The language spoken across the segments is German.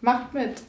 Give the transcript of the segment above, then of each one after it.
Macht mit.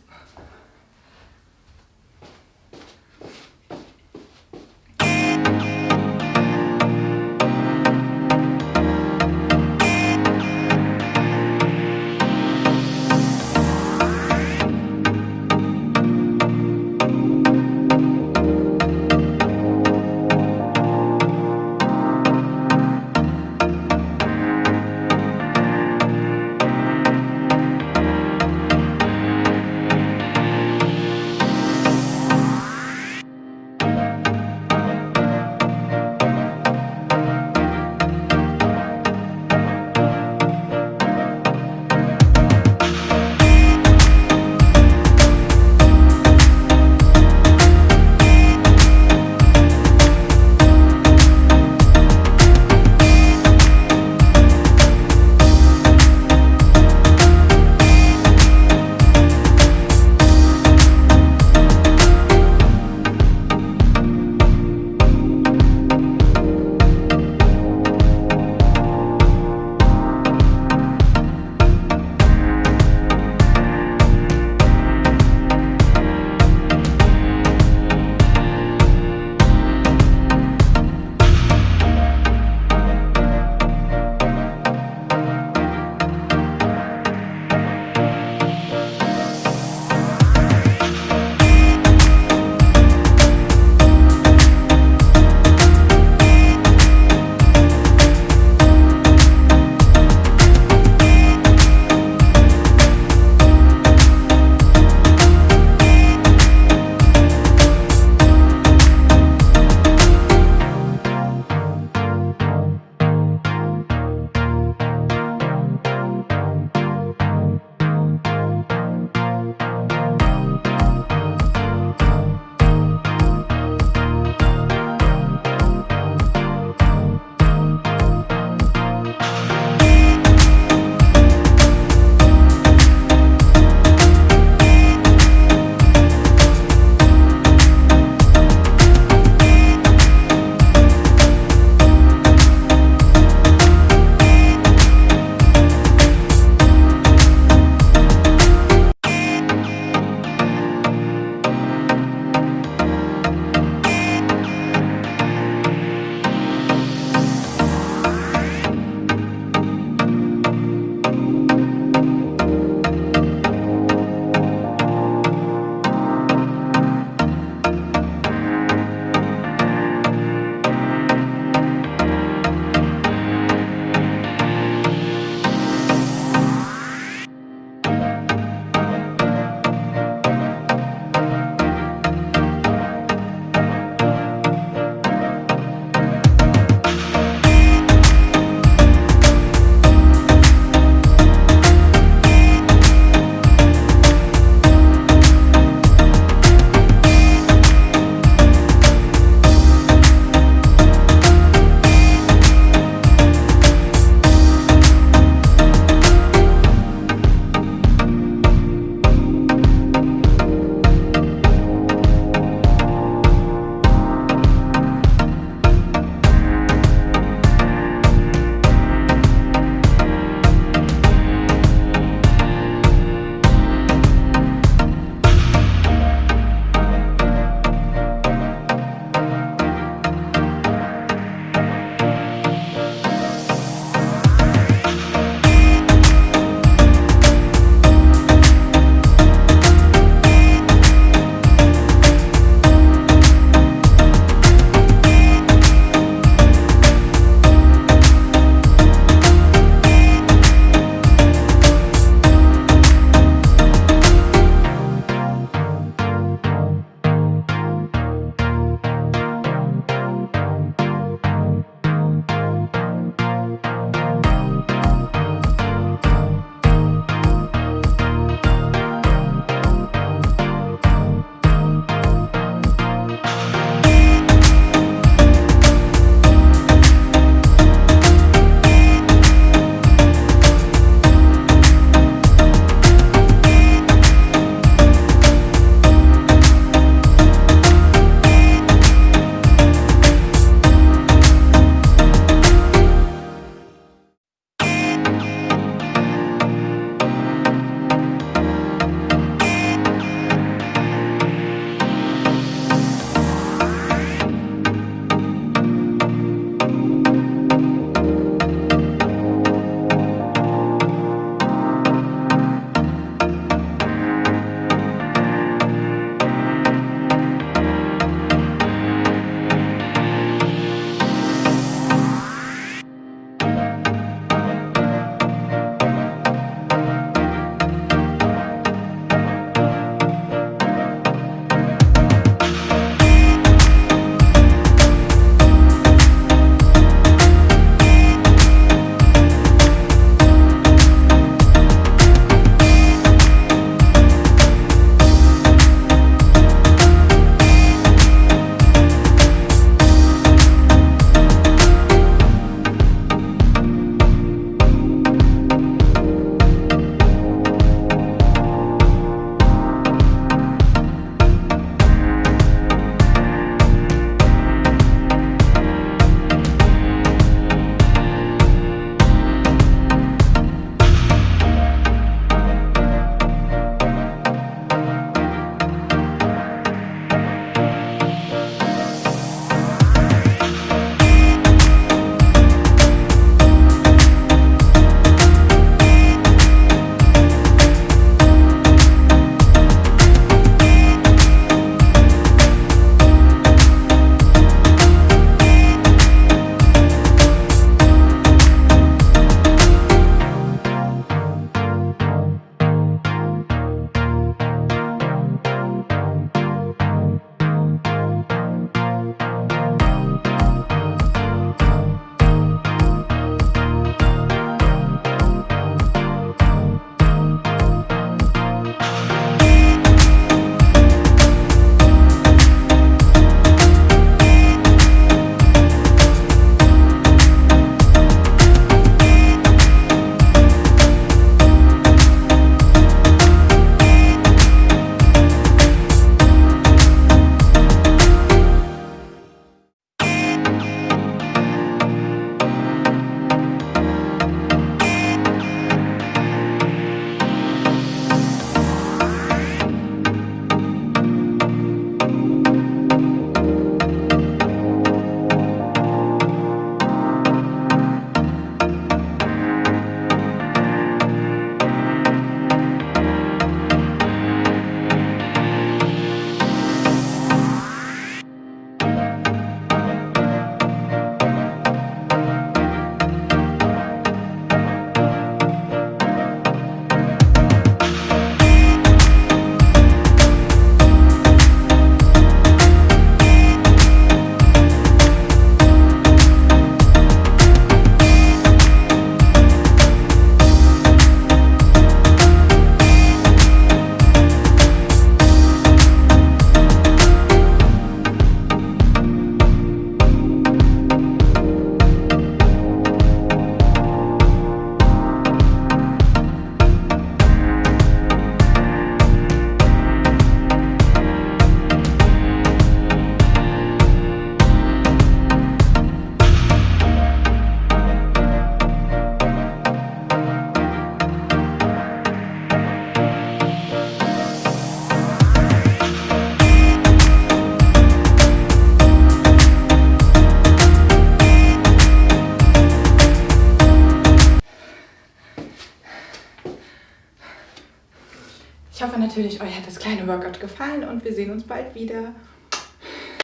Natürlich, euch hat das kleine Workout gefallen und wir sehen uns bald wieder.